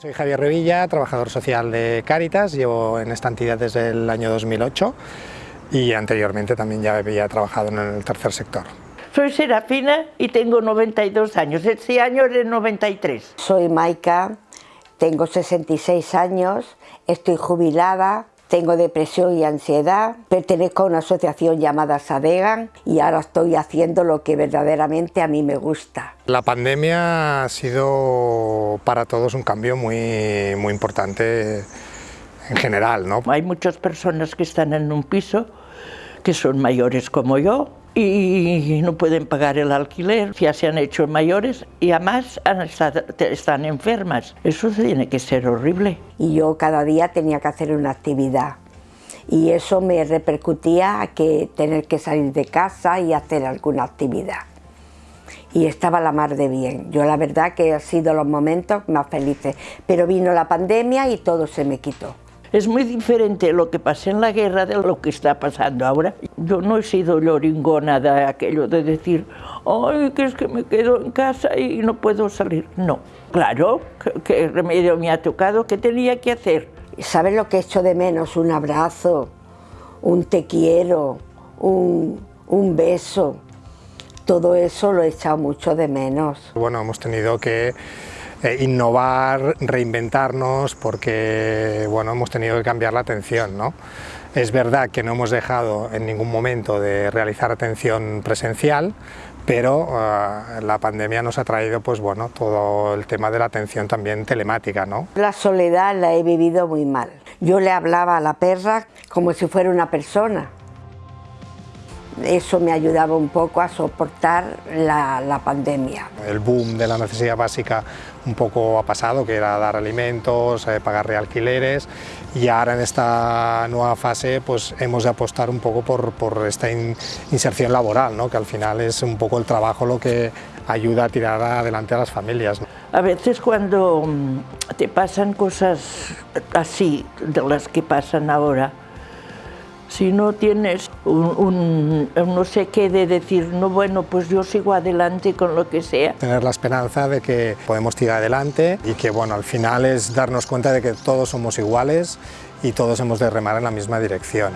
Soy Javier Revilla, trabajador social de Cáritas, llevo en esta entidad desde el año 2008 y anteriormente también ya había trabajado en el tercer sector. Soy Serafina y tengo 92 años, este año es 93. Soy Maika, tengo 66 años, estoy jubilada, tengo depresión y ansiedad, pertenezco a una asociación llamada Sadegan y ahora estoy haciendo lo que verdaderamente a mí me gusta. La pandemia ha sido para todos un cambio muy, muy importante en general. ¿no? Hay muchas personas que están en un piso que son mayores como yo y no pueden pagar el alquiler, ya se han hecho mayores y además están enfermas. Eso tiene que ser horrible. Y yo cada día tenía que hacer una actividad y eso me repercutía a que tener que salir de casa y hacer alguna actividad. Y estaba la mar de bien. Yo la verdad que ha sido los momentos más felices. Pero vino la pandemia y todo se me quitó. Es muy diferente lo que pasé en la guerra de lo que está pasando ahora. Yo no he sido lloringona de aquello de decir, ay, que es que me quedo en casa y no puedo salir. No, claro, ¿qué remedio me ha tocado? ¿Qué tenía que hacer? ¿Sabes lo que he hecho de menos? Un abrazo, un te quiero, un, un beso. Todo eso lo he echado mucho de menos. Bueno, hemos tenido que eh, innovar, reinventarnos, porque bueno, hemos tenido que cambiar la atención. ¿no? Es verdad que no hemos dejado en ningún momento de realizar atención presencial, pero uh, la pandemia nos ha traído pues, bueno, todo el tema de la atención también telemática. ¿no? La soledad la he vivido muy mal. Yo le hablaba a la perra como si fuera una persona. Eso me ayudaba un poco a soportar la, la, pandemia. El boom de la necesidad básica un poco ha pasado, que era dar alimentos, eh, pagar realquileres, y ahora en esta nueva fase pues hemos de apostar un poco por, por esta in, inserción laboral, ¿no? que al final es un poco el trabajo lo que ayuda a tirar adelante a las familias. A veces cuando mm, te pasan cosas así, de las que pasan ahora, si no tienes un, no sé qué de decir, no, bueno, pues yo sigo adelante con lo que sea. Tener la esperanza de que podemos tirar adelante y que, bueno, al final es darnos cuenta de que todos somos iguales y todos hemos de remar en la misma dirección.